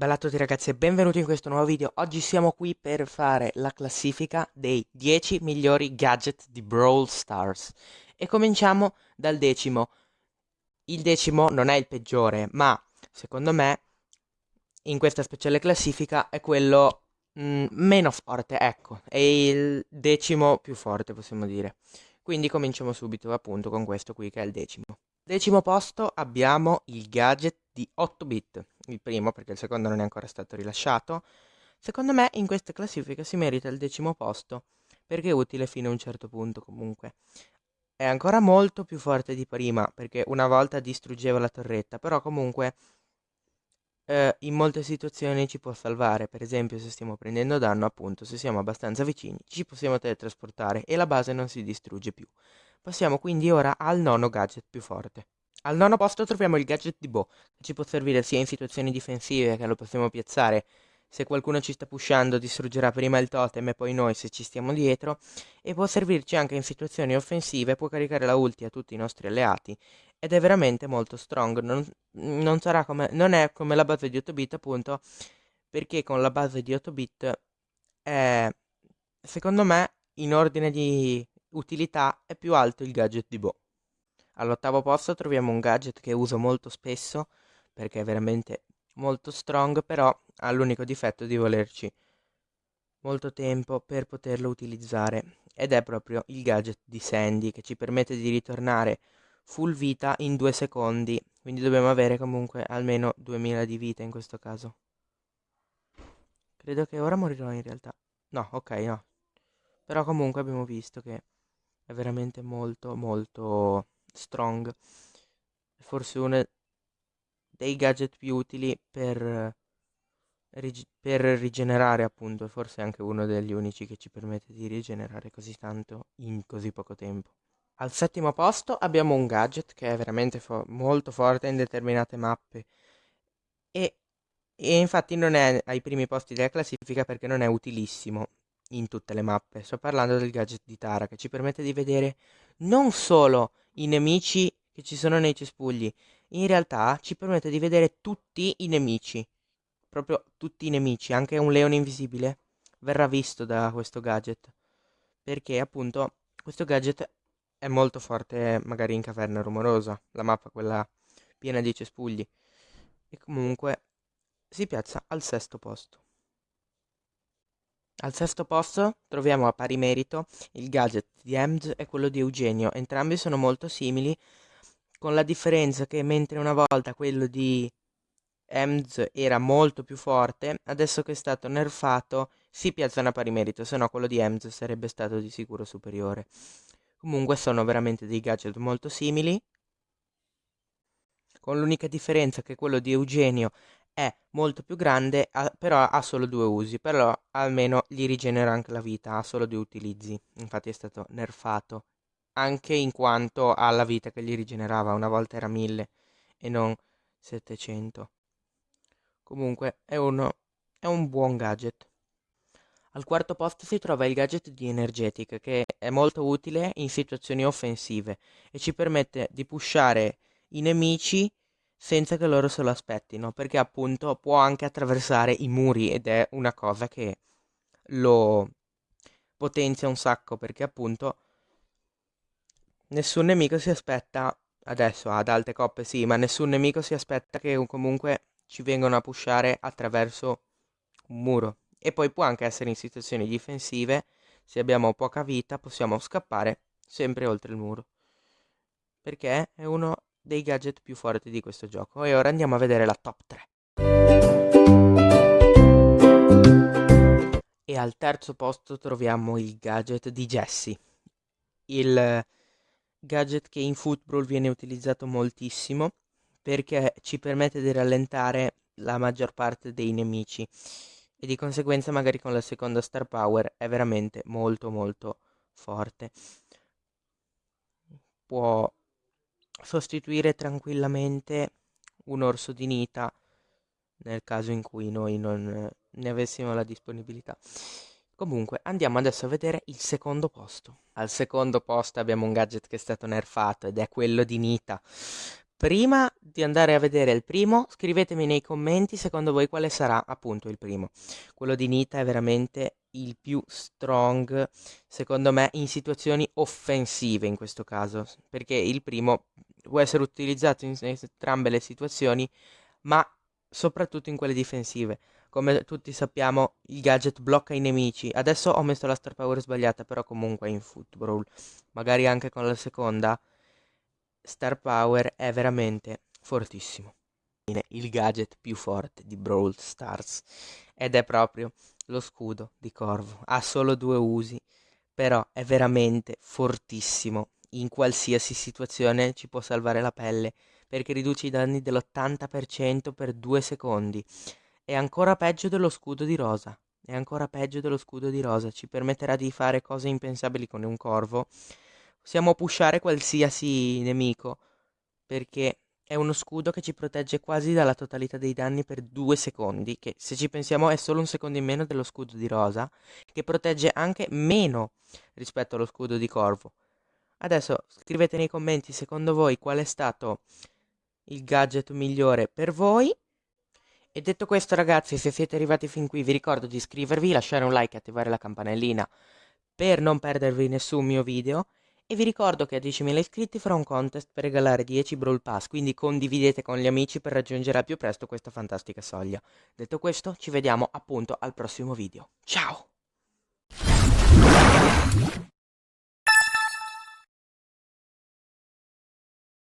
Bella a tutti ragazzi e benvenuti in questo nuovo video. Oggi siamo qui per fare la classifica dei 10 migliori gadget di Brawl Stars. E cominciamo dal decimo. Il decimo non è il peggiore, ma secondo me in questa speciale classifica è quello mh, mm, meno forte, ecco, è il decimo più forte possiamo dire. Quindi cominciamo subito appunto con questo qui che è il decimo. Decimo posto abbiamo il gadget di 8 bit, il primo perché il secondo non è ancora stato rilasciato. Secondo me in questa classifica si merita il decimo posto perché è utile fino a un certo punto comunque. È ancora molto più forte di prima perché una volta distruggeva la torretta, però comunque eh, in molte situazioni ci può salvare. Per esempio se stiamo prendendo danno, appunto, se siamo abbastanza vicini, ci possiamo teletrasportare e la base non si distrugge più. Passiamo quindi ora al nono gadget più forte. Al nono posto troviamo il gadget di Bo, che ci può servire sia in situazioni difensive che lo possiamo piazzare. Se qualcuno ci sta pushando distruggerà prima il totem e poi noi se ci stiamo dietro. E può servirci anche in situazioni offensive, può caricare la ulti a tutti i nostri alleati. Ed è veramente molto strong, non, non, come, non è come la base di 8 bit appunto perché con la base di 8 bit è secondo me in ordine di utilità è più alto il gadget di Bo. All'ottavo posto troviamo un gadget che uso molto spesso perché è veramente molto strong, però ha l'unico difetto di volerci molto tempo per poterlo utilizzare ed è proprio il gadget di Sandy che ci permette di ritornare full vita in due secondi, quindi dobbiamo avere comunque almeno 2000 di vita in questo caso. Credo che ora morirò in realtà. No, ok, no. Però comunque abbiamo visto che è veramente molto molto strong. Forse uno dei gadget più utili per, per rigenerare appunto, forse anche uno degli unici che ci permette di rigenerare così tanto in così poco tempo. Al settimo posto abbiamo un gadget che è veramente fo molto forte in determinate mappe e, e infatti non è ai primi posti della classifica perché non è utilissimo in tutte le mappe. Sto parlando del gadget di Tara che ci permette di vedere non solo i nemici che ci sono nei cespugli, in realtà ci permette di vedere tutti i nemici. Proprio tutti i nemici, anche un leone invisibile verrà visto da questo gadget. Perché appunto questo gadget è molto forte magari in caverna rumorosa, la mappa quella piena di cespugli. E comunque si piazza al sesto posto. Al sesto posto troviamo a pari merito il gadget di Ems e quello di Eugenio, entrambi sono molto simili, con la differenza che mentre una volta quello di Ems era molto più forte, adesso che è stato nerfato si piazzano a pari merito, se no quello di Ems sarebbe stato di sicuro superiore. Comunque sono veramente dei gadget molto simili, con l'unica differenza che quello di Eugenio è molto più grande, però ha solo due usi, però almeno gli rigenera anche la vita, ha solo due utilizzi, infatti è stato nerfato, anche in quanto ha la vita che gli rigenerava, una volta era 1000 e non 700. Comunque è, uno, è un buon gadget. Al quarto posto si trova il gadget di Energetic che è molto utile in situazioni offensive e ci permette di pushare i nemici senza che loro se lo aspettino, perché appunto può anche attraversare i muri ed è una cosa che lo potenzia un sacco, perché appunto nessun nemico si aspetta, adesso ad alte coppe sì, ma nessun nemico si aspetta che comunque ci vengano a pushare attraverso un muro. E poi può anche essere in situazioni difensive, se abbiamo poca vita possiamo scappare sempre oltre il muro. Perché è uno dei gadget più forti di questo gioco. E ora andiamo a vedere la top 3. E al terzo posto troviamo il gadget di Jesse. Il gadget che in football viene utilizzato moltissimo perché ci permette di rallentare la maggior parte dei nemici e di conseguenza magari con la seconda star power è veramente molto molto forte. Può sostituire tranquillamente un orso di Nita nel caso in cui noi non ne avessimo la disponibilità. Comunque andiamo adesso a vedere il secondo posto. Al secondo posto abbiamo un gadget che è stato nerfato ed è quello di Nita. Prima di andare a vedere il primo, scrivetemi nei commenti secondo voi quale sarà appunto il primo. Quello di Nita è veramente il più strong, secondo me, in situazioni offensive in questo caso, perché il primo può essere utilizzato in entrambe le situazioni, ma soprattutto in quelle difensive. Come tutti sappiamo, il gadget blocca i nemici. Adesso ho messo la star power sbagliata, però comunque in football, magari anche con la seconda, star power è veramente fortissimo. Il gadget più forte di Brawl Stars ed è proprio lo scudo di Corvo. Ha solo due usi, però è veramente fortissimo. In qualsiasi situazione ci può salvare la pelle perché riduce i danni dell'80% per due secondi. È ancora peggio dello scudo di rosa. È ancora peggio dello scudo di rosa. Ci permetterà di fare cose impensabili con un corvo. Possiamo pushare qualsiasi nemico perché è uno scudo che ci protegge quasi dalla totalità dei danni per due secondi, che se ci pensiamo è solo un secondo in meno dello scudo di rosa, che protegge anche meno rispetto allo scudo di corvo. Adesso scrivete nei commenti secondo voi qual è stato il gadget migliore per voi. E detto questo ragazzi, se siete arrivati fin qui vi ricordo di iscrivervi, lasciare un like e attivare la campanellina per non perdervi nessun mio video. E vi ricordo che a 10.000 iscritti farò un contest per regalare 10 Brawl Pass, quindi condividete con gli amici per raggiungere al più presto questa fantastica soglia. Detto questo, ci vediamo appunto al prossimo video. Ciao!